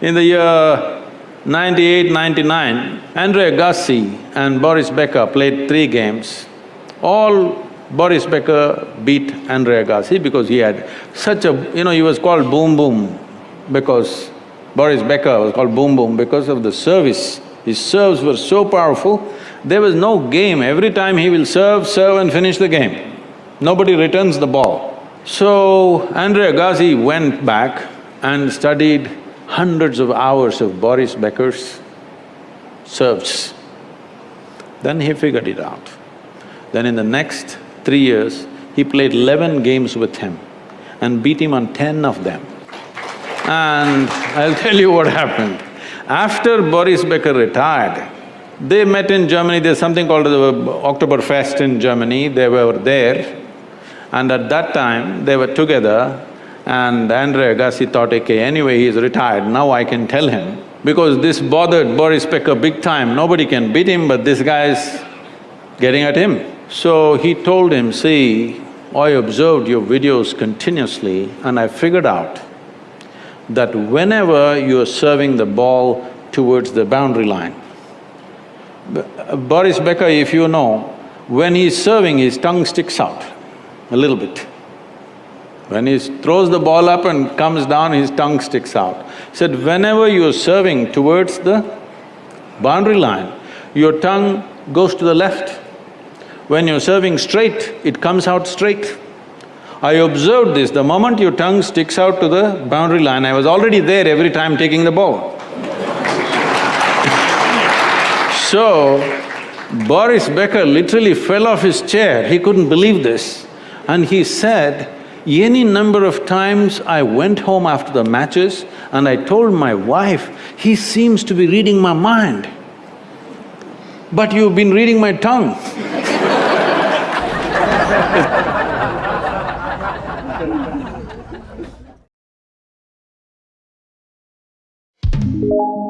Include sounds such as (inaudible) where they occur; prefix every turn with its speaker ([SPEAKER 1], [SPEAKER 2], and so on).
[SPEAKER 1] In the year 98, 99, Andre Agassi and Boris Becker played three games. All Boris Becker beat Andre Agassi because he had such a… you know, he was called Boom Boom because Boris Becker was called Boom Boom because of the service. His serves were so powerful, there was no game. Every time he will serve, serve and finish the game. Nobody returns the ball. So, Andre Agassi went back and studied hundreds of hours of Boris Becker's serves. Then he figured it out. Then in the next three years, he played eleven games with him and beat him on ten of them. And I'll tell you what happened. After Boris Becker retired, they met in Germany, there's something called the Oktoberfest in Germany, they were there. And at that time, they were together and Andre Agassi thought, okay, anyway, he's retired, now I can tell him. Because this bothered Boris Becker big time, nobody can beat him, but this guy's getting at him. So he told him, see, I observed your videos continuously and I figured out that whenever you're serving the ball towards the boundary line, Boris Becker, if you know, when he's serving, his tongue sticks out a little bit. When he throws the ball up and comes down, his tongue sticks out. He said, whenever you're serving towards the boundary line, your tongue goes to the left. When you're serving straight, it comes out straight. I observed this, the moment your tongue sticks out to the boundary line, I was already there every time taking the ball. (laughs) so, Boris Becker literally fell off his chair, he couldn't believe this. And he said, any number of times I went home after the matches and I told my wife, he seems to be reading my mind. But you've been reading my tongue (laughs)